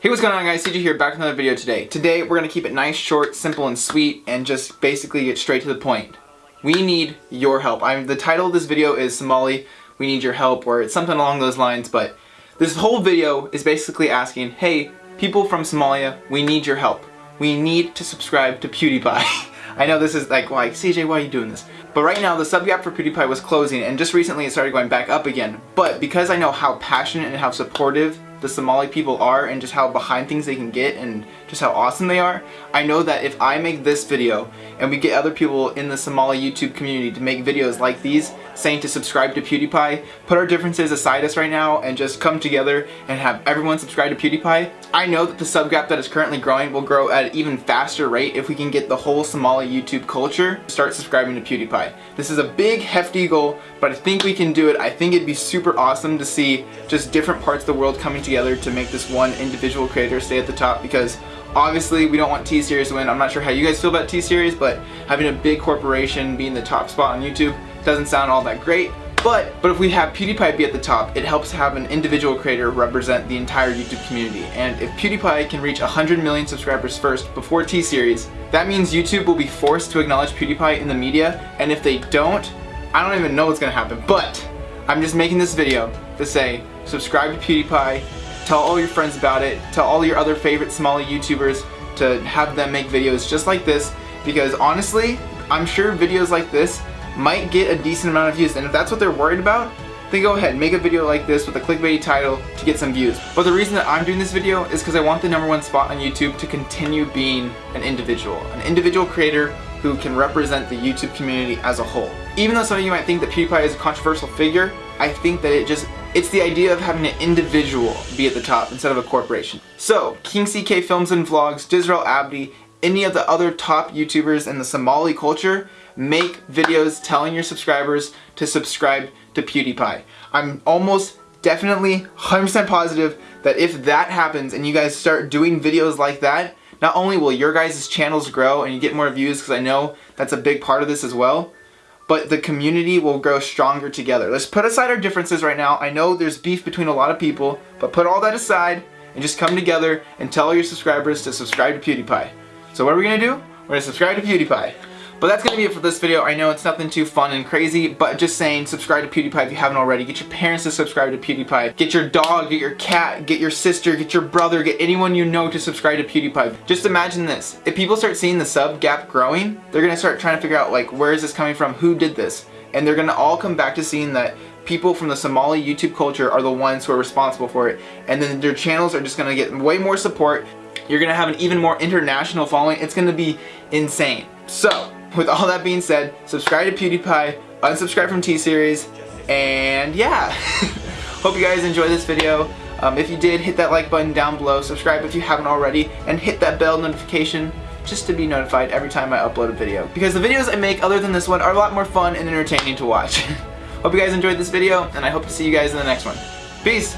Hey what's going on guys, CJ here back with another video today. Today we're to keep it nice, short, simple, and sweet and just basically get straight to the point. We need your help. I'm, the title of this video is Somali, we need your help or it's something along those lines but this whole video is basically asking, hey people from Somalia, we need your help. We need to subscribe to PewDiePie. I know this is like, like CJ why are you doing this? But right now the sub gap for PewDiePie was closing and just recently it started going back up again. But because I know how passionate and how supportive the Somali people are and just how behind things they can get and just how awesome they are, I know that if I make this video and we get other people in the Somali YouTube community to make videos like these saying to subscribe to PewDiePie, put our differences aside us right now and just come together and have everyone subscribe to PewDiePie, I know that the sub gap that is currently growing will grow at an even faster rate if we can get the whole Somali YouTube culture to start subscribing to PewDiePie. This is a big hefty goal, but I think we can do it. I think it'd be super awesome to see just different parts of the world coming together to make this one individual creator stay at the top because Obviously, we don't want T-Series to win. I'm not sure how you guys feel about T-Series, but having a big corporation being the top spot on YouTube doesn't sound all that great. But, but if we have PewDiePie be at the top, it helps have an individual creator represent the entire YouTube community. And if PewDiePie can reach 100 million subscribers first before T-Series, that means YouTube will be forced to acknowledge PewDiePie in the media. And if they don't, I don't even know what's gonna happen. But I'm just making this video to say, subscribe to PewDiePie, tell all your friends about it, tell all your other favorite Somali YouTubers to have them make videos just like this. Because honestly, I'm sure videos like this might get a decent amount of views. And if that's what they're worried about then go ahead make a video like this with a clickbaity title to get some views. But the reason that I'm doing this video is because I want the number one spot on YouTube to continue being an individual an individual creator who can represent the YouTube community as a whole. Even though some of you might think that PewDiePie is a controversial figure I think that it just it's the idea of having an individual be at the top instead of a corporation. So, King CK Films and Vlogs, Dizrael Abdi, any of the other top YouTubers in the Somali culture make videos telling your subscribers to subscribe to PewDiePie. I'm almost definitely 100% positive that if that happens and you guys start doing videos like that, not only will your guys' channels grow and you get more views because I know that's a big part of this as well, but the community will grow stronger together. Let's put aside our differences right now. I know there's beef between a lot of people, but put all that aside and just come together and tell your subscribers to subscribe to PewDiePie. So what are we gonna do? We're gonna subscribe to PewDiePie. But that's going to be it for this video. I know it's nothing too fun and crazy, but just saying subscribe to PewDiePie if you haven't already. Get your parents to subscribe to PewDiePie. Get your dog, get your cat, get your sister, get your brother, get anyone you know to subscribe to PewDiePie. Just imagine this. If people start seeing the sub gap growing, they're going to start trying to figure out like where is this coming from? Who did this? And they're going to all come back to seeing that people from the Somali YouTube culture are the ones who are responsible for it. And then their channels are just going to get way more support. You're going to have an even more international following. It's going to be insane. So, with all that being said, subscribe to PewDiePie, unsubscribe from T-Series, and yeah. Hope you guys enjoyed this video. Um, if you did, hit that like button down below, subscribe if you haven't already, and hit that bell notification just to be notified every time I upload a video. Because the videos I make other than this one are a lot more fun and entertaining to watch. hope you guys enjoyed this video, and I hope to see you guys in the next one. Peace!